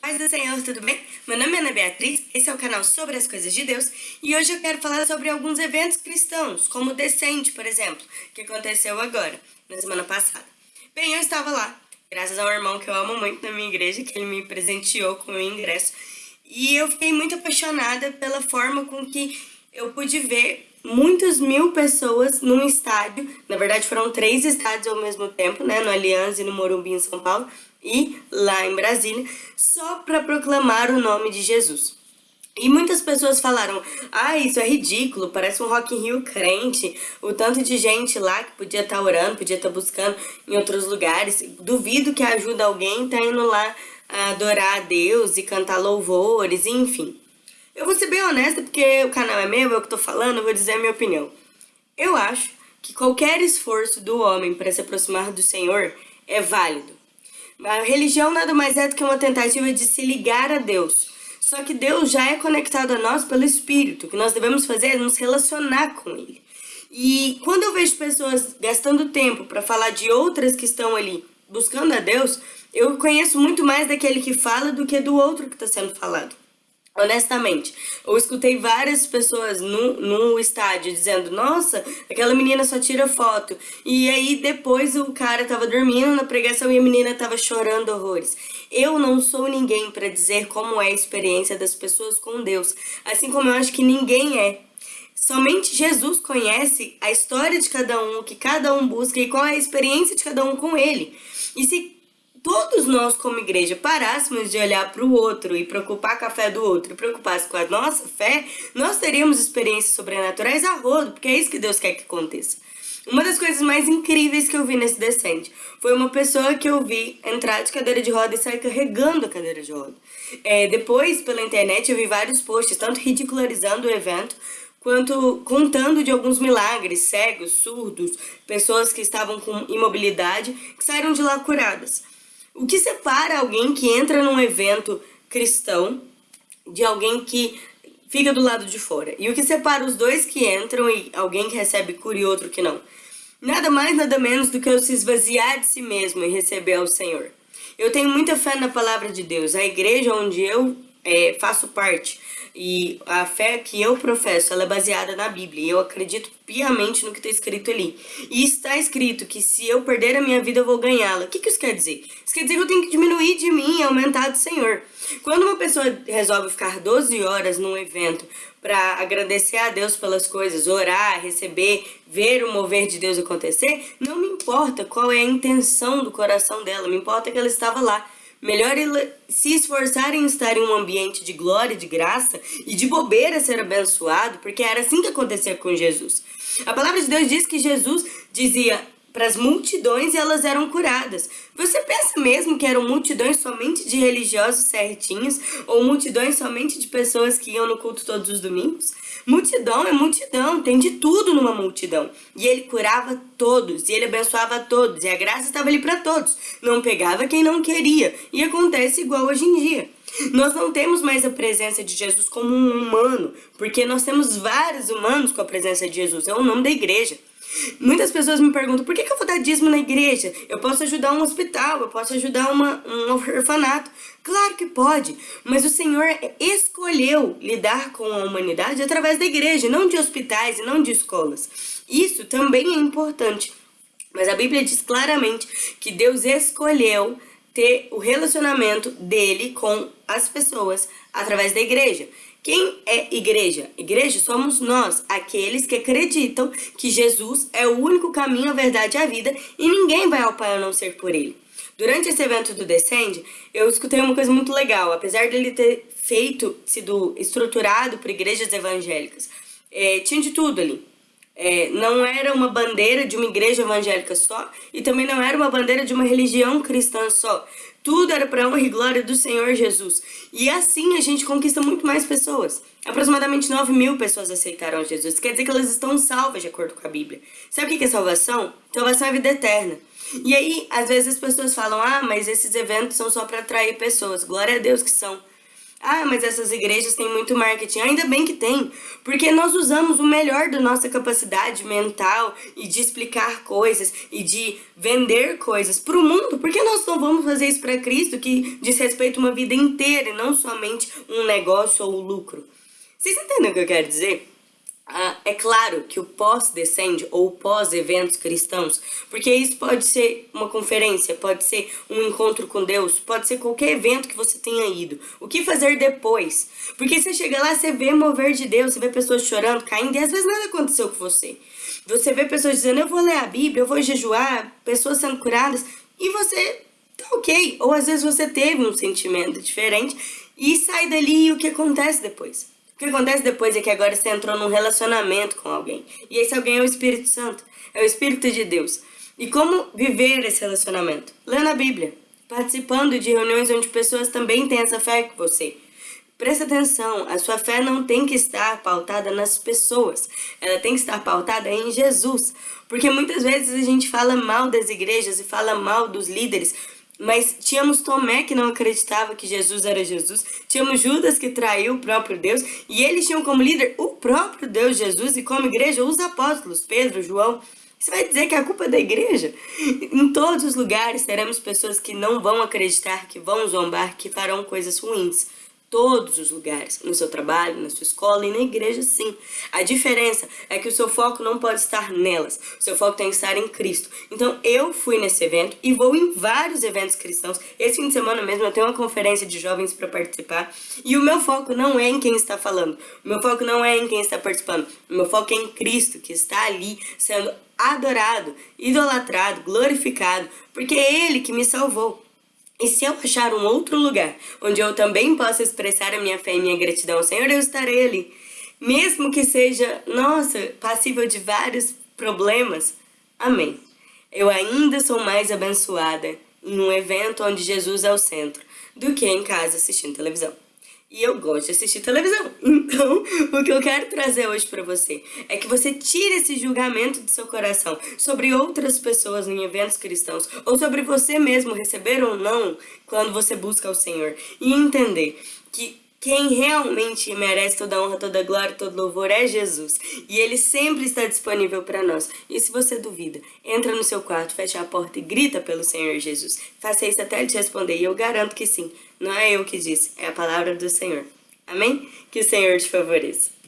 Paz do Senhor, tudo bem? Meu nome é Ana Beatriz, esse é o canal sobre as coisas de Deus e hoje eu quero falar sobre alguns eventos cristãos, como o Descende, por exemplo, que aconteceu agora, na semana passada. Bem, eu estava lá, graças ao irmão que eu amo muito na minha igreja, que ele me presenteou com o ingresso, e eu fiquei muito apaixonada pela forma com que eu pude ver muitas mil pessoas num estádio, na verdade foram três estádios ao mesmo tempo, né, no Aliança e no Morumbi em São Paulo, e lá em Brasília, só para proclamar o nome de Jesus. E muitas pessoas falaram, ah, isso é ridículo, parece um Rock in Rio crente, o tanto de gente lá que podia estar tá orando, podia estar tá buscando em outros lugares, duvido que ajuda alguém tá indo lá adorar a Deus e cantar louvores, enfim. Eu vou ser bem honesta, porque o canal é meu, eu que tô falando, eu vou dizer a minha opinião. Eu acho que qualquer esforço do homem para se aproximar do Senhor é válido. A religião nada mais é do que uma tentativa de se ligar a Deus. Só que Deus já é conectado a nós pelo Espírito. O que nós devemos fazer é nos relacionar com Ele. E quando eu vejo pessoas gastando tempo para falar de outras que estão ali buscando a Deus, eu conheço muito mais daquele que fala do que do outro que está sendo falado. Honestamente, eu escutei várias pessoas no, no estádio dizendo, nossa, aquela menina só tira foto. E aí depois o cara tava dormindo na pregação e a menina tava chorando horrores. Eu não sou ninguém para dizer como é a experiência das pessoas com Deus, assim como eu acho que ninguém é. Somente Jesus conhece a história de cada um, o que cada um busca e qual é a experiência de cada um com ele. E se todos nós como igreja parássemos de olhar para o outro e preocupar com a fé do outro e preocupasse com a nossa fé, nós teríamos experiências sobrenaturais a rodo, porque é isso que Deus quer que aconteça. Uma das coisas mais incríveis que eu vi nesse descende foi uma pessoa que eu vi entrar de cadeira de roda e sair carregando a cadeira de roda. É, depois, pela internet, eu vi vários posts, tanto ridicularizando o evento, quanto contando de alguns milagres, cegos, surdos, pessoas que estavam com imobilidade, que saíram de lá curadas. O que separa alguém que entra num evento cristão de alguém que fica do lado de fora? E o que separa os dois que entram e alguém que recebe cura e outro que não? Nada mais, nada menos do que eu se esvaziar de si mesmo e receber ao Senhor. Eu tenho muita fé na palavra de Deus. A igreja onde eu é, faço parte e a fé que eu professo, ela é baseada na Bíblia. E eu acredito piamente no que está escrito ali. E está escrito que se eu perder a minha vida, eu vou ganhá-la. O que, que isso quer dizer? Isso quer dizer que eu tenho que diminuir de mim e aumentar do Senhor. Quando uma pessoa resolve ficar 12 horas num evento para agradecer a Deus pelas coisas, orar, receber, ver o mover de Deus acontecer, não me importa qual é a intenção do coração dela, me importa que ela estava lá. Melhor se esforçar em estar em um ambiente de glória, de graça e de bobeira ser abençoado, porque era assim que acontecia com Jesus. A palavra de Deus diz que Jesus dizia para as multidões e elas eram curadas. Você pensa mesmo que eram multidões somente de religiosos certinhos ou multidões somente de pessoas que iam no culto todos os domingos? Multidão é multidão, tem de tudo numa multidão. E ele curava todos, e ele abençoava todos, e a graça estava ali para todos. Não pegava quem não queria, e acontece igual hoje em dia. Nós não temos mais a presença de Jesus como um humano, porque nós temos vários humanos com a presença de Jesus, é o nome da igreja. Muitas pessoas me perguntam, por que, que eu vou dar dízimo na igreja? Eu posso ajudar um hospital, eu posso ajudar uma, um orfanato. Claro que pode, mas o Senhor escolheu lidar com a humanidade através da igreja, não de hospitais e não de escolas. Isso também é importante. Mas a Bíblia diz claramente que Deus escolheu ter o relacionamento dele com as pessoas através da igreja. Quem é igreja? Igreja somos nós, aqueles que acreditam que Jesus é o único caminho, a verdade e a vida e ninguém vai ao Pai a não ser por ele. Durante esse evento do Descende, eu escutei uma coisa muito legal, apesar dele ter feito, sido estruturado por igrejas evangélicas, é, tinha de tudo ali. É, não era uma bandeira de uma igreja evangélica só e também não era uma bandeira de uma religião cristã só. Tudo era para honra e glória do Senhor Jesus. E assim a gente conquista muito mais pessoas. Aproximadamente 9 mil pessoas aceitaram Jesus. Quer dizer que elas estão salvas de acordo com a Bíblia. Sabe o que é salvação? Salvação é vida eterna. E aí, às vezes as pessoas falam, ah, mas esses eventos são só para atrair pessoas. Glória a Deus que são. Ah, mas essas igrejas têm muito marketing. Ainda bem que tem, porque nós usamos o melhor da nossa capacidade mental e de explicar coisas e de vender coisas para o mundo. Por que nós não vamos fazer isso para Cristo, que diz respeito a uma vida inteira e não somente um negócio ou lucro? Vocês entendem o que eu quero dizer? Ah, é claro que o pós-descende ou pós-eventos cristãos, porque isso pode ser uma conferência, pode ser um encontro com Deus, pode ser qualquer evento que você tenha ido. O que fazer depois? Porque você chega lá, você vê mover de Deus, você vê pessoas chorando, caindo, e às vezes nada aconteceu com você. Você vê pessoas dizendo, eu vou ler a Bíblia, eu vou jejuar, pessoas sendo curadas, e você tá ok. Ou às vezes você teve um sentimento diferente e sai dali e o que acontece depois? O que acontece depois é que agora você entrou num relacionamento com alguém. E esse alguém é o Espírito Santo, é o Espírito de Deus. E como viver esse relacionamento? Lendo a Bíblia, participando de reuniões onde pessoas também têm essa fé que você. Presta atenção, a sua fé não tem que estar pautada nas pessoas, ela tem que estar pautada em Jesus. Porque muitas vezes a gente fala mal das igrejas e fala mal dos líderes mas tínhamos Tomé que não acreditava que Jesus era Jesus, tínhamos Judas que traiu o próprio Deus, e eles tinham como líder o próprio Deus Jesus e como igreja os apóstolos, Pedro, João. Você vai dizer que a culpa é da igreja? Em todos os lugares teremos pessoas que não vão acreditar, que vão zombar, que farão coisas ruins todos os lugares, no seu trabalho, na sua escola e na igreja sim. A diferença é que o seu foco não pode estar nelas, o seu foco tem que estar em Cristo. Então eu fui nesse evento e vou em vários eventos cristãos. Esse fim de semana mesmo eu tenho uma conferência de jovens para participar e o meu foco não é em quem está falando, o meu foco não é em quem está participando, o meu foco é em Cristo que está ali sendo adorado, idolatrado, glorificado, porque é Ele que me salvou. E se eu achar um outro lugar onde eu também possa expressar a minha fé e minha gratidão ao Senhor, eu estarei ali. Mesmo que seja, nossa, passível de vários problemas. Amém. Eu ainda sou mais abençoada em um evento onde Jesus é o centro do que em casa assistindo televisão e eu gosto de assistir televisão. Então, o que eu quero trazer hoje para você é que você tire esse julgamento do seu coração sobre outras pessoas em eventos cristãos ou sobre você mesmo receber ou não quando você busca o Senhor e entender que quem realmente merece toda honra, toda glória, todo louvor é Jesus. E Ele sempre está disponível para nós. E se você duvida, entra no seu quarto, fecha a porta e grita pelo Senhor Jesus. Faça isso até Ele te responder. E eu garanto que sim. Não é eu que disse, é a palavra do Senhor. Amém? Que o Senhor te favoreça.